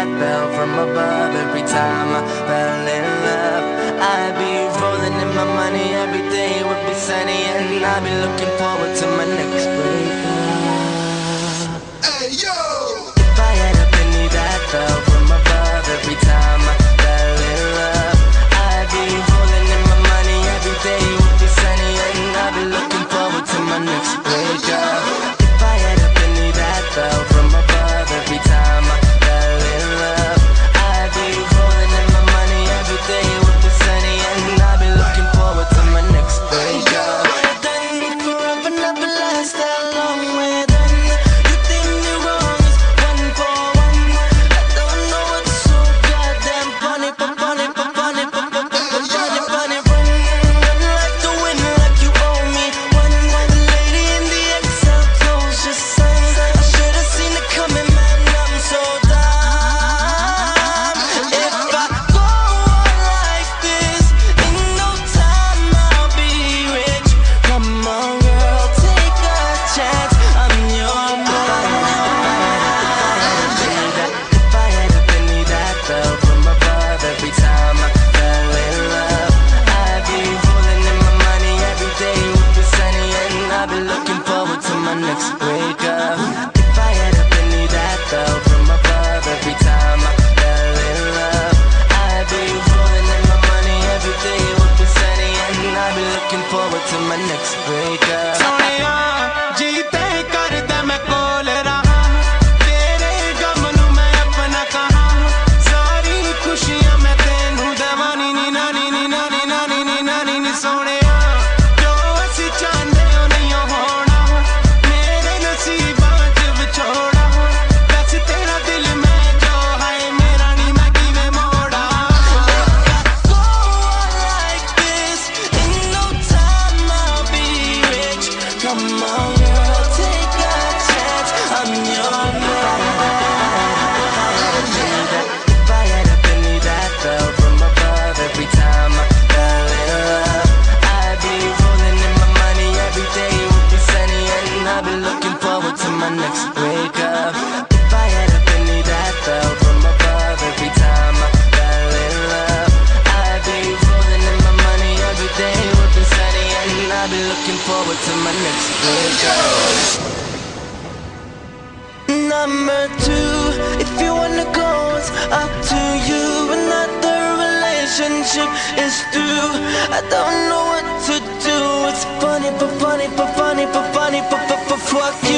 that bell from above every time I fell in love. I'd be rolling in my money every day, would be sunny, and I'd be looking forward to my next breakup. Hey, yo! to my next breakup. come on. forward to my next pleasure. Number two, if you wanna go, it's up to you. Another relationship is through. I don't know what to do. It's funny, but funny, but funny, but funny, but, but, but fuck.